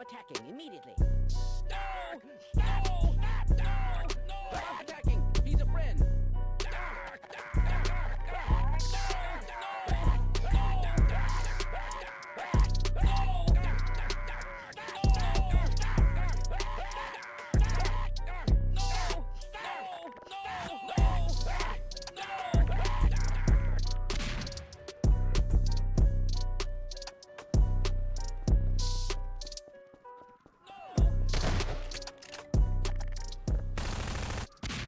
Attacking immediately. Stop! Stop!